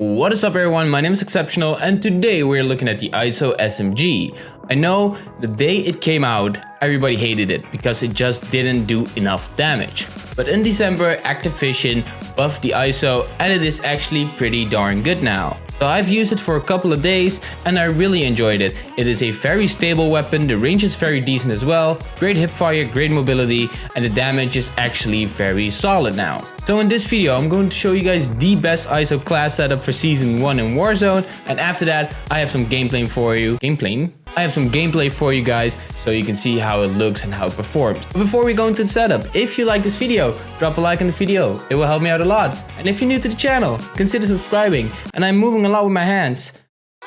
What is up everyone, my name is Exceptional and today we're looking at the ISO SMG. I know the day it came out, everybody hated it because it just didn't do enough damage. But in December, Activision buffed the ISO and it is actually pretty darn good now. So I've used it for a couple of days and I really enjoyed it. It is a very stable weapon, the range is very decent as well, great hipfire, great mobility, and the damage is actually very solid now. So in this video I'm going to show you guys the best ISO class setup for season 1 in Warzone and after that I have some gameplay for you. Gameplay? I have some gameplay for you guys so you can see how it looks and how it performs. But before we go into the setup, if you like this video, drop a like on the video. It will help me out a lot. And if you're new to the channel, consider subscribing. And I'm moving a lot with my hands.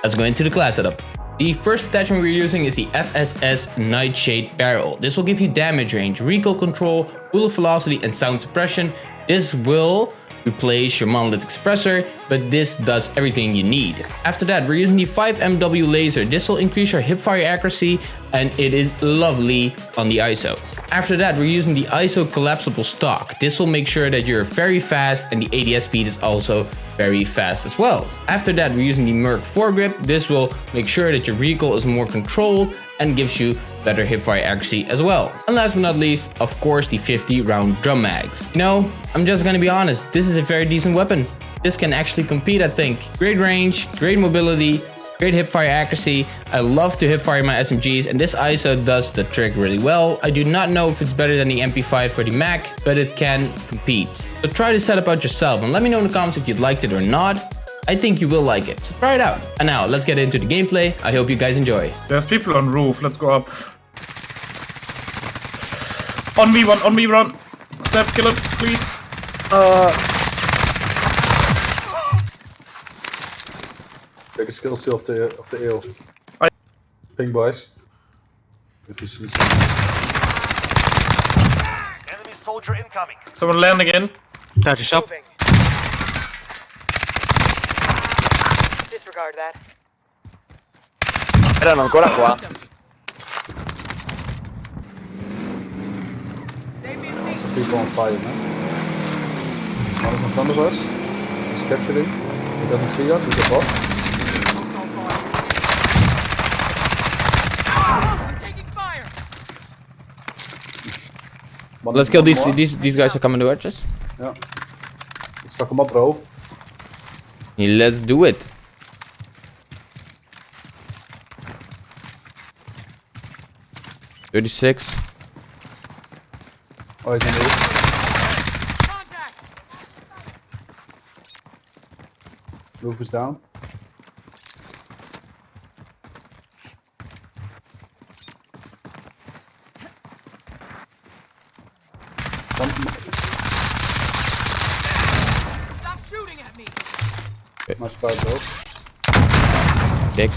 Let's go into the class setup. The first attachment we're using is the FSS Nightshade Barrel. This will give you damage range, recoil control, bullet velocity and sound suppression. This will replace your monolith suppressor, but this does everything you need. After that, we're using the 5MW laser. This will increase your hipfire accuracy and it is lovely on the ISO. After that, we're using the ISO collapsible stock. This will make sure that you're very fast and the ADS speed is also very fast as well. After that, we're using the Merc foregrip. This will make sure that your recoil is more controlled and gives you better hipfire accuracy as well. And last but not least, of course, the 50 round drum mags. You know, I'm just gonna be honest, this is a very decent weapon. This can actually compete, I think. Great range, great mobility, great hipfire accuracy. I love to hipfire my SMGs and this ISO does the trick really well. I do not know if it's better than the MP5 for the Mac, but it can compete. So try this setup out yourself and let me know in the comments if you liked it or not. I think you will like it, so try it out. And now, let's get into the gameplay. I hope you guys enjoy. There's people on roof, let's go up. On me, one, on me, run. Step, kill him, please. Uh. Take a skill still of the of the eel. I- Ping boys. If you see Enemy soldier incoming. Someone land again. Touch shop. Moving. Disregard that. Erano ancora qua. people on fire, man. One is in front of us. He's capturing. He doesn't see us. He's above. One- Let's kill these more. these these guys are coming to us. Yeah. Let's fuck him up, bro. Let's do it. Thirty-six. Oh, he's on the roof. Roof is down. Stop shooting at me. nice start, bro. Dick.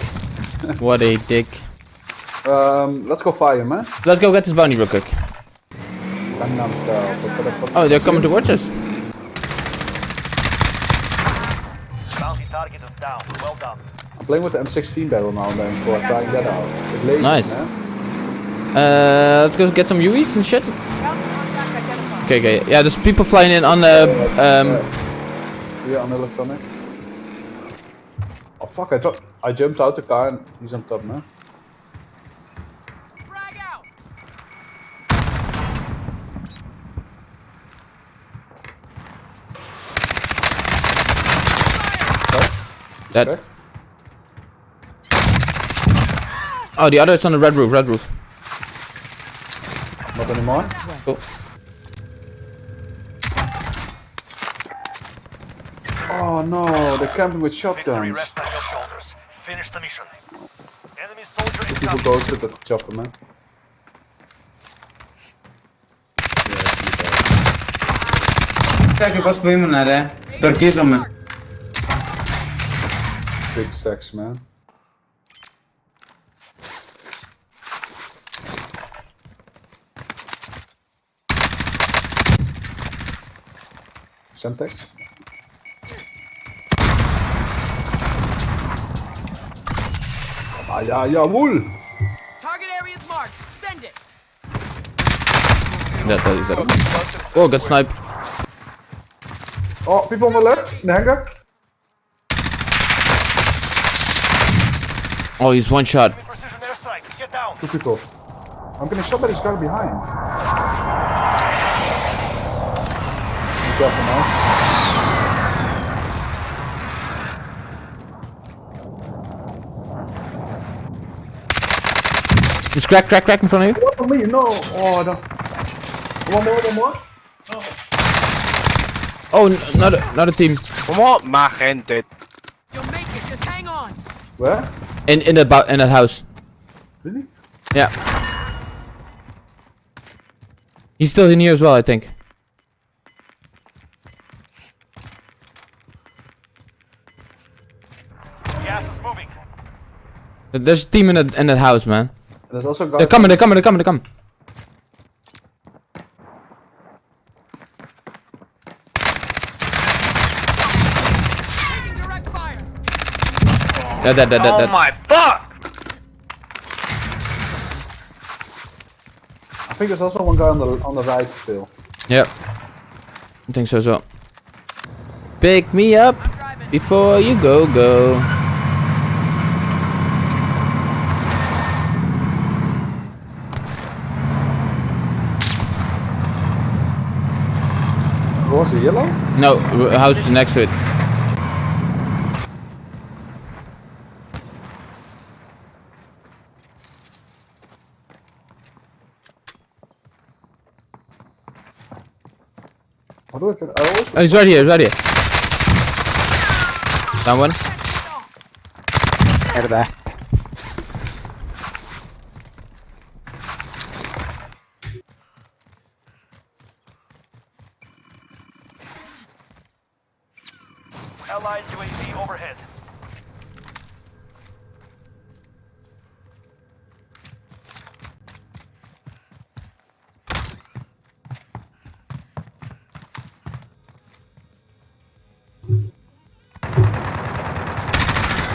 What a dick. Um, let's go fire, man. Let's go get this bounty real quick. Gangnam style. What the fuck- Oh, they're coming towards us. Bounty target is down. Well done. I'm playing with the M16 barrel now and then for trying that out. It's lazy, Nice. man. Uh, let's go get some UVs and shit. Ground contact identified. Okay, okay. Yeah, there's people flying in on the um. Yeah, on electronic. Oh fuck, I dropped. I jumped out the car and he's on top, man. Frag out. Dead. Okay. Oh, the other is on the red roof, red roof. Not anymore. Cool. Oh no, they're camping with shotguns. Rest on your shoulders. Finish the mission. Enemy soldier people ghosted the chopper, man. Чакай, какво стоим, наре? Търкизаме. Big sex man. Something. Ah, ja, jawohl! Target area is marked. Send it. That's Yeah, that is it. Oh, got sniped. Oh, people on the left, in the hangar. Oh, he's one shot. Precision airstrike. Get down. Two people. I'm getting shot by this guy behind. Be careful now. Just crack, crack, crack in front of you. What on me? No! Oh, no. One more, one more. Oh, n- not a, not a team. Como más gente. You'll make it. Just hang on. Where? In in that bou- in that house. Really? Yeah. He's still in here as well, I think. Gas is moving. There's a team in that in that house, man. There's also guys. They're coming, they're coming, they're coming, they're coming. Dead, dead, dead, dead, Oh my fuck! I think there's also one guy on the on the right still. Yep. I think so as well. Pick me up before you go, go. Was he? Yellow? No, r- house next to it. How do I get? I always Oh, he's right here, he's right here. Down one. Mierda. Allied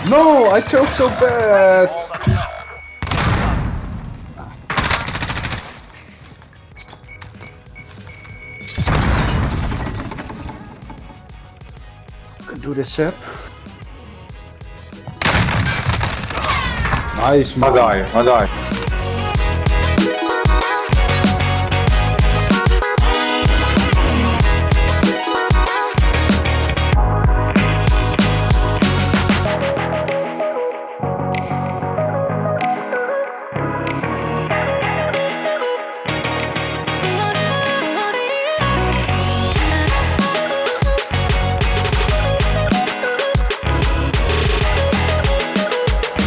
No! I choked so bad! Can do this, Seb. Nice, man. I die, I die.